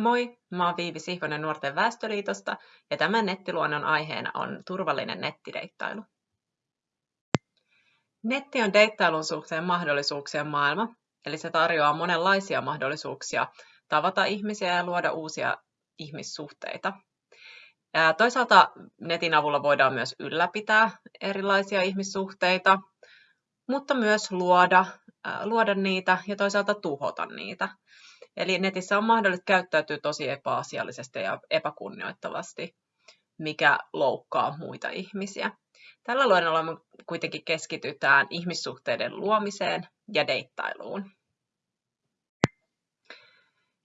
Moi, mä oon Viivi Sihvonen Nuorten Väestöliitosta ja tämän nettiluonnon aiheena on turvallinen nettideittailu. Netti on deittailun suhteen mahdollisuuksien maailma, eli se tarjoaa monenlaisia mahdollisuuksia tavata ihmisiä ja luoda uusia ihmissuhteita. Toisaalta netin avulla voidaan myös ylläpitää erilaisia ihmissuhteita, mutta myös luoda, luoda niitä ja toisaalta tuhota niitä. Eli netissä on mahdollista käyttäytyä tosi epäasiallisesti ja epäkunnioittavasti, mikä loukkaa muita ihmisiä. Tällä luennolla me kuitenkin keskitytään ihmissuhteiden luomiseen ja deittailuun.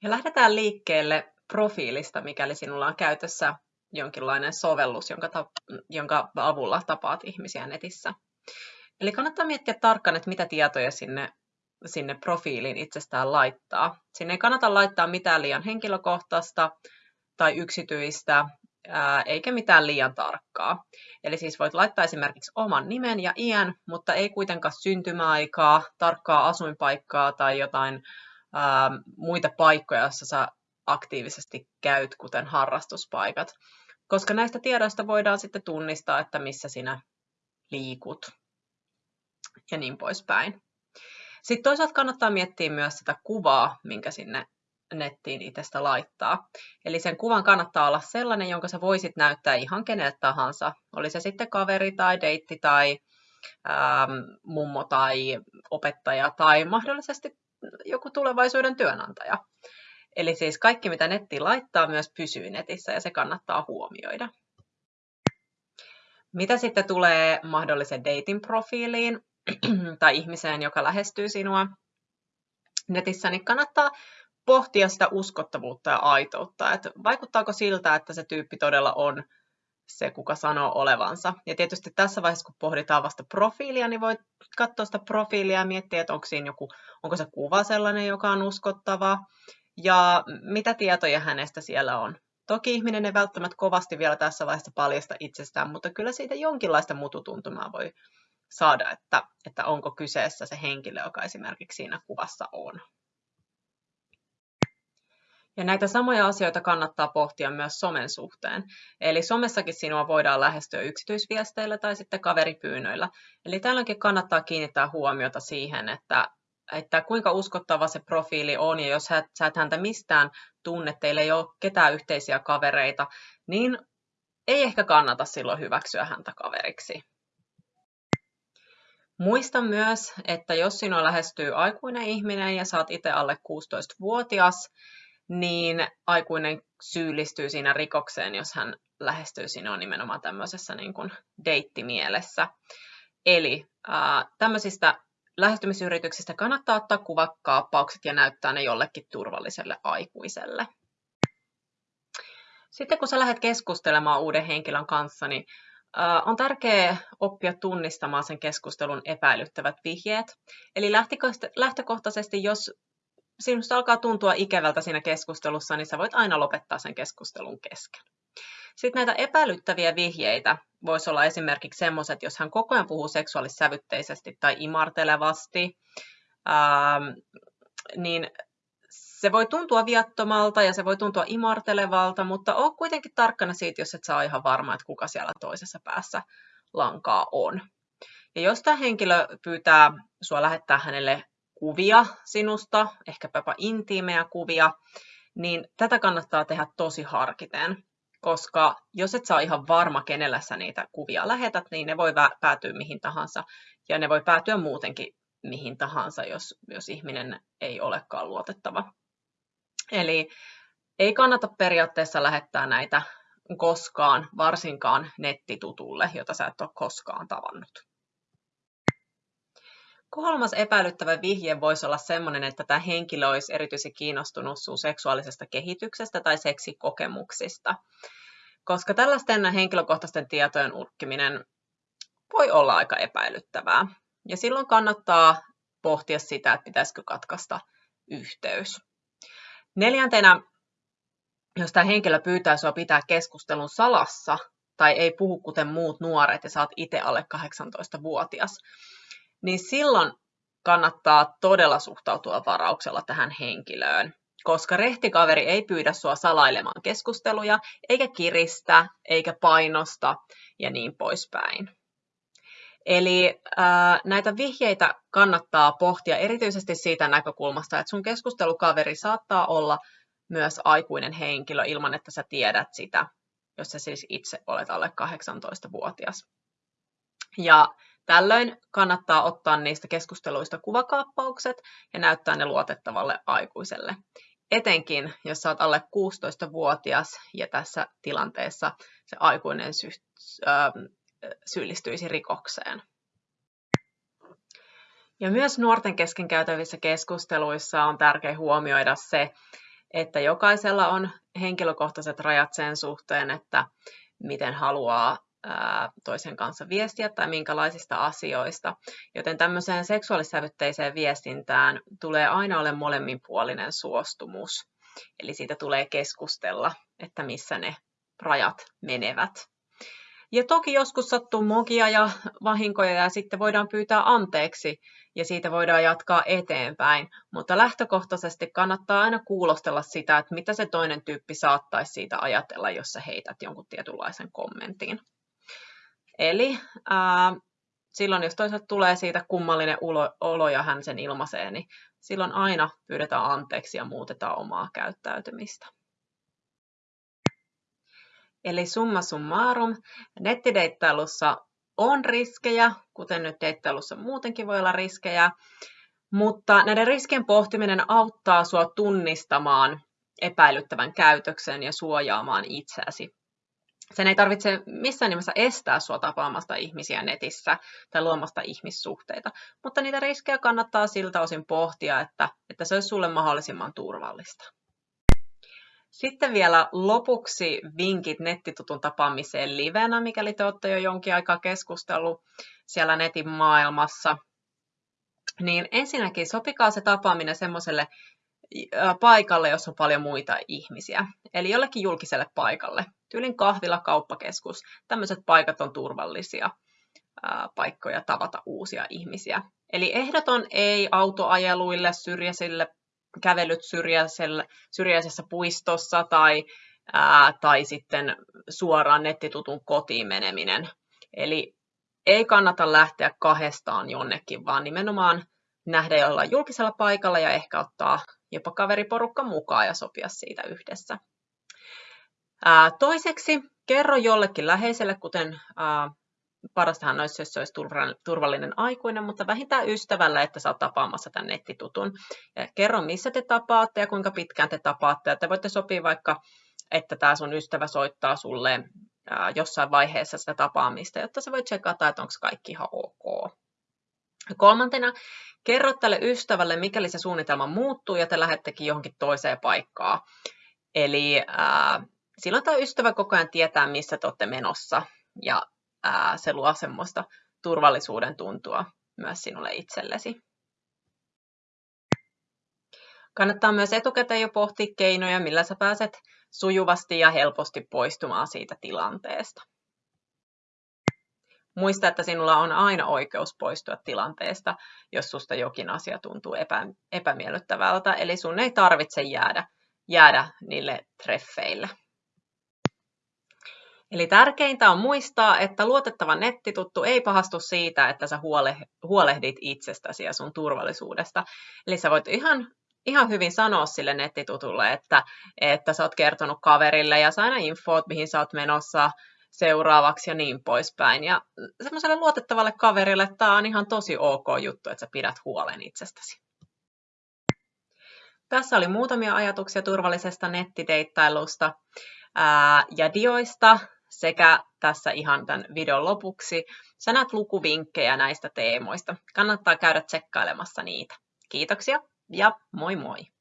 Ja lähdetään liikkeelle profiilista, mikäli sinulla on käytössä jonkinlainen sovellus, jonka, ta- jonka avulla tapaat ihmisiä netissä. Eli kannattaa miettiä tarkkaan, että mitä tietoja sinne sinne profiiliin itsestään laittaa. Sinne ei kannata laittaa mitään liian henkilökohtaista tai yksityistä, eikä mitään liian tarkkaa. Eli siis voit laittaa esimerkiksi oman nimen ja iän, mutta ei kuitenkaan syntymäaikaa, tarkkaa asuinpaikkaa tai jotain ää, muita paikkoja, joissa sä aktiivisesti käyt, kuten harrastuspaikat. Koska näistä tiedoista voidaan sitten tunnistaa, että missä sinä liikut ja niin poispäin. Sitten toisaalta kannattaa miettiä myös sitä kuvaa, minkä sinne nettiin itsestä laittaa. Eli sen kuvan kannattaa olla sellainen, jonka sä voisit näyttää ihan kenelle tahansa. Oli se sitten kaveri tai deitti tai ähm, mummo tai opettaja tai mahdollisesti joku tulevaisuuden työnantaja. Eli siis kaikki, mitä netti laittaa, myös pysyy netissä ja se kannattaa huomioida. Mitä sitten tulee mahdollisen dating profiiliin, tai ihmiseen, joka lähestyy sinua netissä, niin kannattaa pohtia sitä uskottavuutta ja aitoutta. Että vaikuttaako siltä, että se tyyppi todella on se, kuka sanoo olevansa. Ja tietysti tässä vaiheessa, kun pohditaan vasta profiilia, niin voit katsoa sitä profiilia ja miettiä, että onko, siinä joku, onko se kuva sellainen, joka on uskottava, ja mitä tietoja hänestä siellä on. Toki ihminen ei välttämättä kovasti vielä tässä vaiheessa paljasta itsestään, mutta kyllä siitä jonkinlaista mututuntumaa voi saada, että, että onko kyseessä se henkilö, joka esimerkiksi siinä kuvassa on. Ja näitä samoja asioita kannattaa pohtia myös somen suhteen. Eli somessakin sinua voidaan lähestyä yksityisviesteillä tai sitten kaveripyynnöillä. Eli tällöinkin kannattaa kiinnittää huomiota siihen, että, että kuinka uskottava se profiili on, ja jos sä et häntä mistään tunne, teillä ei ole ketään yhteisiä kavereita, niin ei ehkä kannata silloin hyväksyä häntä kaveriksi. Muista myös, että jos sinua lähestyy aikuinen ihminen ja saat itse alle 16-vuotias, niin aikuinen syyllistyy siinä rikokseen, jos hän lähestyy sinua nimenomaan tämmöisessä niin kuin deittimielessä. Eli ää, tämmöisistä lähestymisyrityksistä kannattaa ottaa kuvakaappaukset ja näyttää ne jollekin turvalliselle aikuiselle. Sitten kun sä lähdet keskustelemaan uuden henkilön kanssa, niin on tärkeää oppia tunnistamaan sen keskustelun epäilyttävät vihjeet. Eli lähtökohtaisesti, jos sinusta alkaa tuntua ikävältä siinä keskustelussa, niin sä voit aina lopettaa sen keskustelun kesken. Sitten näitä epäilyttäviä vihjeitä voisi olla esimerkiksi sellaiset, jos hän koko ajan puhuu seksuaalissävytteisesti tai imartelevasti, ähm, niin se voi tuntua viattomalta ja se voi tuntua imartelevalta, mutta on kuitenkin tarkkana siitä, jos et saa ihan varma, että kuka siellä toisessa päässä lankaa on. Ja jos tämä henkilö pyytää sinua lähettää hänelle kuvia sinusta, ehkäpä intiimejä kuvia, niin tätä kannattaa tehdä tosi harkiten, koska jos et saa ihan varma, kenellä sä niitä kuvia lähetät, niin ne voi päätyä mihin tahansa, ja ne voi päätyä muutenkin mihin tahansa, jos, jos ihminen ei olekaan luotettava. Eli ei kannata periaatteessa lähettää näitä koskaan, varsinkaan nettitutulle, jota sä et ole koskaan tavannut. Kolmas epäilyttävä vihje voisi olla sellainen, että tämä henkilö olisi erityisen kiinnostunut sun seksuaalisesta kehityksestä tai seksikokemuksista. Koska tällaisten henkilökohtaisten tietojen urkkiminen voi olla aika epäilyttävää. Ja silloin kannattaa pohtia sitä, että pitäisikö katkaista yhteys. Neljäntenä, jos tämä henkilö pyytää sinua pitää keskustelun salassa tai ei puhu kuten muut nuoret ja saat itse alle 18-vuotias, niin silloin kannattaa todella suhtautua varauksella tähän henkilöön. koska rehtikaveri ei pyydä sua salailemaan keskusteluja, eikä kiristä, eikä painosta ja niin poispäin. Eli ää, näitä vihjeitä kannattaa pohtia erityisesti siitä näkökulmasta, että sun keskustelukaveri saattaa olla myös aikuinen henkilö ilman, että sä tiedät sitä, jos sä siis itse olet alle 18-vuotias. Ja tällöin kannattaa ottaa niistä keskusteluista kuvakaappaukset ja näyttää ne luotettavalle aikuiselle. Etenkin, jos sä oot alle 16-vuotias ja tässä tilanteessa se aikuinen sy- äh, syyllistyisi rikokseen. Ja myös nuorten kesken käytävissä keskusteluissa on tärkeää huomioida se, että jokaisella on henkilökohtaiset rajat sen suhteen, että miten haluaa toisen kanssa viestiä tai minkälaisista asioista. Joten tämmöiseen seksuaalissävytteiseen viestintään tulee aina ole molemminpuolinen suostumus. Eli siitä tulee keskustella, että missä ne rajat menevät. Ja toki joskus sattuu mokia ja vahinkoja ja sitten voidaan pyytää anteeksi ja siitä voidaan jatkaa eteenpäin. Mutta lähtökohtaisesti kannattaa aina kuulostella sitä, että mitä se toinen tyyppi saattaisi siitä ajatella, jos sä heität jonkun tietynlaisen kommentin. Eli ää, silloin, jos toisaalta tulee siitä kummallinen olo ja hän sen ilmaisee, niin silloin aina pyydetään anteeksi ja muutetaan omaa käyttäytymistä. Eli summa summarum, nettideittailussa on riskejä, kuten nyt deittailussa muutenkin voi olla riskejä, mutta näiden riskien pohtiminen auttaa sinua tunnistamaan epäilyttävän käytöksen ja suojaamaan itseäsi. Sen ei tarvitse missään nimessä estää sinua tapaamasta ihmisiä netissä tai luomasta ihmissuhteita, mutta niitä riskejä kannattaa siltä osin pohtia, että, että se olisi sinulle mahdollisimman turvallista. Sitten vielä lopuksi vinkit nettitutun tapaamiseen livenä, mikäli te olette jo jonkin aikaa keskustellut siellä netin maailmassa. Niin ensinnäkin sopikaa se tapaaminen semmoiselle paikalle, jossa on paljon muita ihmisiä. Eli jollekin julkiselle paikalle. Tyylin kahvila, kauppakeskus. Tämmöiset paikat on turvallisia paikkoja tavata uusia ihmisiä. Eli ehdoton ei autoajeluille, syrjäisille kävelyt syrjäisessä puistossa tai, ää, tai sitten suoraan nettitutun kotiin meneminen. Eli ei kannata lähteä kahdestaan jonnekin, vaan nimenomaan nähdä jollain julkisella paikalla ja ehkä ottaa jopa kaveriporukka mukaan ja sopia siitä yhdessä. Ää, toiseksi kerro jollekin läheiselle, kuten ää, parastahan olisi, jos se olisi turvallinen aikuinen, mutta vähintään ystävällä, että sä oot tapaamassa tämän nettitutun. Kerro, missä te tapaatte ja kuinka pitkään te tapaatte. Ja te voitte sopia vaikka, että tämä sun ystävä soittaa sulle jossain vaiheessa sitä tapaamista, jotta sä voit tsekata, että onko kaikki ihan ok. Kolmantena, kerro tälle ystävälle, mikäli se suunnitelma muuttuu ja te lähdettekin johonkin toiseen paikkaan. Eli äh, silloin tämä ystävä koko ajan tietää, missä te olette menossa. Ja ää, se luo semmoista turvallisuuden tuntua myös sinulle itsellesi. Kannattaa myös etukäteen jo pohtia keinoja, millä sä pääset sujuvasti ja helposti poistumaan siitä tilanteesta. Muista, että sinulla on aina oikeus poistua tilanteesta, jos susta jokin asia tuntuu epä, epämiellyttävältä, eli sun ei tarvitse jäädä, jäädä niille treffeille. Eli tärkeintä on muistaa, että luotettava nettituttu ei pahastu siitä, että sä huolehdit itsestäsi ja sun turvallisuudesta. Eli sä voit ihan, ihan hyvin sanoa sille nettitutulle, että, että sä oot kertonut kaverille ja saa aina infoot, mihin sä oot menossa seuraavaksi ja niin poispäin. Ja semmoiselle luotettavalle kaverille tämä on ihan tosi ok juttu, että sä pidät huolen itsestäsi. Tässä oli muutamia ajatuksia turvallisesta nettideittailusta ja dioista sekä tässä ihan tämän videon lopuksi sanat lukuvinkkejä näistä teemoista. Kannattaa käydä tsekkailemassa niitä. Kiitoksia ja moi moi!